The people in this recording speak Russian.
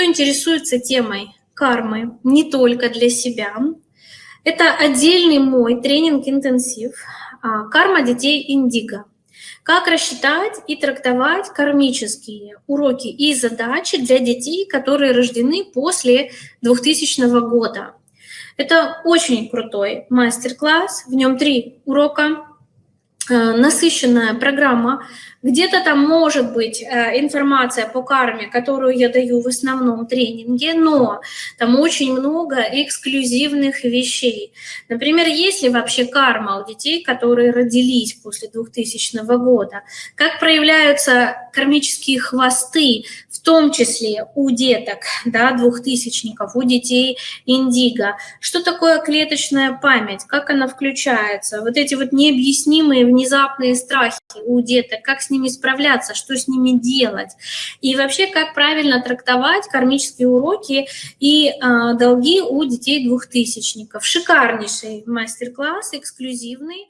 кто интересуется темой кармы не только для себя, это отдельный мой тренинг-интенсив а, «Карма детей Индиго». Как рассчитать и трактовать кармические уроки и задачи для детей, которые рождены после 2000 года. Это очень крутой мастер-класс, в нем три урока, насыщенная программа где-то там может быть э, информация по карме, которую я даю в основном тренинге, но там очень много эксклюзивных вещей. Например, есть ли вообще карма у детей, которые родились после 2000 года? Как проявляются кармические хвосты, в том числе у деток, да, двухтысячников, у детей индиго? Что такое клеточная память? Как она включается? Вот эти вот необъяснимые внезапные страхи у деток, как с ними справляться, что с ними делать. И вообще, как правильно трактовать кармические уроки и э, долги у детей двухтысячников. Шикарнейший мастер-класс, эксклюзивный.